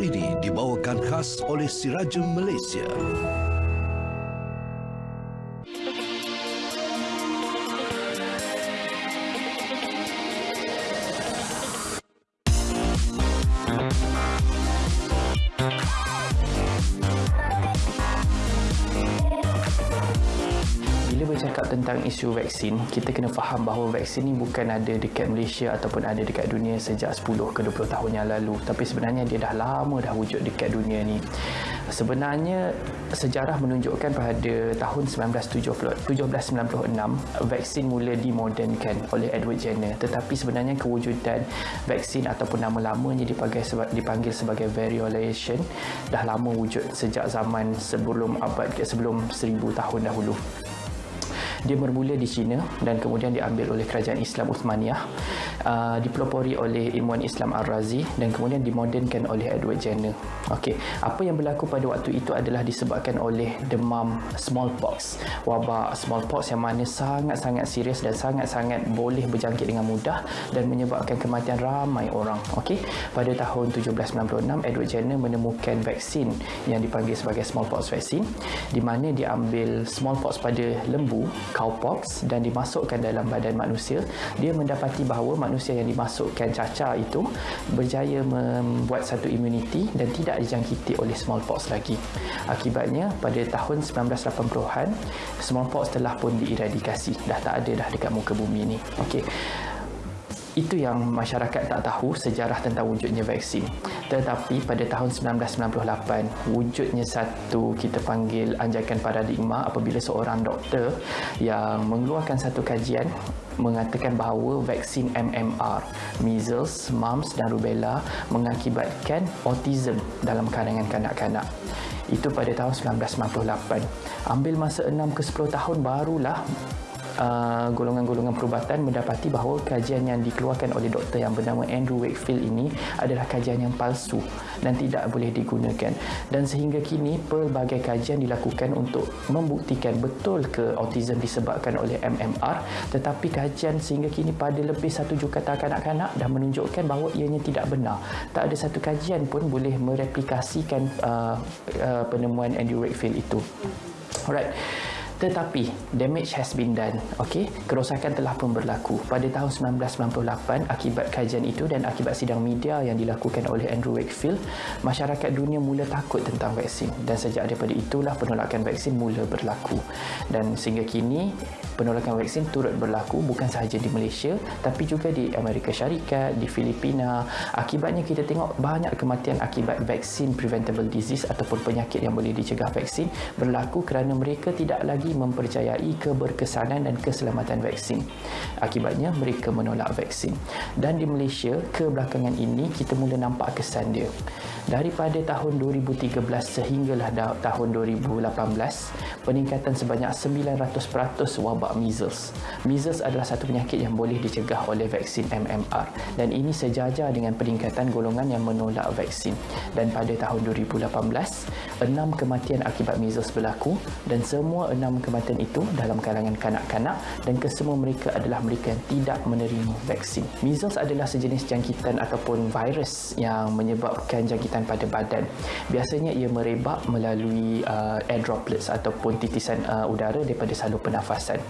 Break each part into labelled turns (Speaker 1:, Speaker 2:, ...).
Speaker 1: Ini dibawakan khas oleh Sirajem Malaysia.
Speaker 2: Bercakap tentang isu vaksin, kita kena faham bahawa vaksin ni bukan ada dekat Malaysia ataupun ada dekat dunia sejak 10 ke 20 tahun yang lalu. Tapi sebenarnya dia dah lama dah wujud dekat dunia ni. Sebenarnya sejarah menunjukkan pada tahun 1796 vaksin mula dimodernkan oleh Edward Jenner. Tetapi sebenarnya kewujudan vaksin ataupun nama lamanya dipanggil dipanggil sebagai variolation dah lama wujud sejak zaman sebelum abad sebelum 1000 tahun dahulu. Dia bermula di China dan kemudian diambil oleh kerajaan Islam Uthmaniyah, uh, dipelopori oleh ilmuwan Islam Ar-Razi dan kemudian dimodernkan oleh Edward Jenner. Okey, apa yang berlaku pada waktu itu adalah disebabkan oleh demam smallpox. Wabak smallpox yang mana sangat-sangat serius dan sangat-sangat boleh berjangkit dengan mudah dan menyebabkan kematian ramai orang. Okey, pada tahun 1796 Edward Jenner menemukan vaksin yang dipanggil sebagai smallpox vaksin di mana diambil smallpox pada lembu cowpox dan dimasukkan dalam badan manusia dia mendapati bahawa manusia yang dimasukkan cacar itu berjaya membuat satu imuniti dan tidak dijangkiti oleh smallpox lagi. Akibatnya pada tahun 1980-an smallpox telah pun dieradikasi dah tak ada dah dekat muka bumi ni. Okey. Itu yang masyarakat tak tahu sejarah tentang wujudnya vaksin. Tetapi pada tahun 1998, wujudnya satu kita panggil anjakan paradigma apabila seorang doktor yang mengeluarkan satu kajian mengatakan bahawa vaksin MMR, measles, mumps dan rubella mengakibatkan autism dalam kalangan kanak-kanak. Itu pada tahun 1998. Ambil masa 6 ke 10 tahun barulah Uh, golongan-golongan perubatan mendapati bahawa kajian yang dikeluarkan oleh doktor yang bernama Andrew Wakefield ini adalah kajian yang palsu dan tidak boleh digunakan. Dan sehingga kini pelbagai kajian dilakukan untuk membuktikan betul ke autism disebabkan oleh MMR tetapi kajian sehingga kini pada lebih satu juta kanak-kanak dah menunjukkan bahawa ianya tidak benar. Tak ada satu kajian pun boleh mereplikasikan uh, uh, penemuan Andrew Wakefield itu. Alright tetapi damage has been done okey kerosakan telah pun berlaku pada tahun 1998 akibat kajian itu dan akibat sidang media yang dilakukan oleh Andrew Wakefield. Masyarakat dunia mula takut tentang vaksin dan sejak daripada itulah penolakan vaksin mula berlaku. Dan sehingga kini penolakan vaksin turut berlaku bukan sahaja di Malaysia tapi juga di Amerika Syarikat di Filipina akibatnya kita tengok banyak kematian akibat vaksin preventable disease ataupun penyakit yang boleh dicegah vaksin berlaku kerana mereka tidak lagi mempercayai keberkesanan dan keselamatan vaksin. Akibatnya mereka menolak vaksin. Dan di Malaysia kebelakangan ini kita mula nampak kesan dia. Daripada tahun 2013 sehinggalah tahun 2018, peningkatan sebanyak 900% wabak measles. Measles adalah satu penyakit yang boleh dicegah oleh vaksin MMR dan ini sejajar dengan peningkatan golongan yang menolak vaksin. Dan pada tahun 2018, enam kematian akibat measles berlaku dan semua enam kematian itu dalam kalangan kanak-kanak dan kesemua mereka adalah mereka yang tidak menerima vaksin. Measles adalah sejenis jangkitan ataupun virus yang menyebabkan jangkitan pada badan. Biasanya ia merebak melalui uh, air droplets ataupun titisan uh, udara daripada salur pernafasan.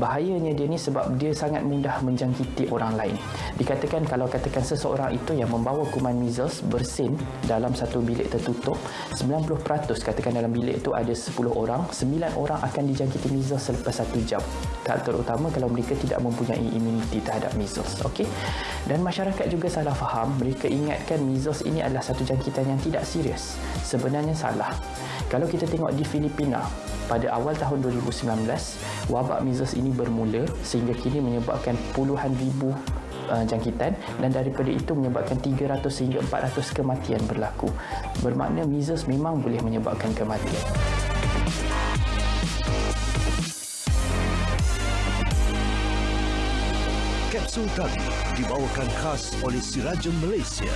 Speaker 2: Bahayanya dia ni sebab dia sangat mudah menjangkiti orang lain. Dikatakan kalau katakan seseorang itu yang membawa kuman measles bersin dalam satu bilik tertutup, 90% katakan dalam bilik itu ada 10 orang, 9 orang akan dijangkiti measles selepas satu jam. Tak terutama kalau mereka tidak mempunyai imuniti terhadap measles okey? Dan masyarakat juga salah faham mereka ingatkan measles ini adalah satu jangkitan yang tidak serius. Sebenarnya salah. Kalau kita tengok di Filipina pada awal tahun 2019 wabak measles ini bermula sehingga kini menyebabkan puluhan ribu uh, jangkitan dan daripada itu menyebabkan 300 hingga 400 kematian berlaku bermakna measles memang boleh menyebabkan kematian
Speaker 1: Kapsul tadi dibawakan khas oleh Sirajem Malaysia.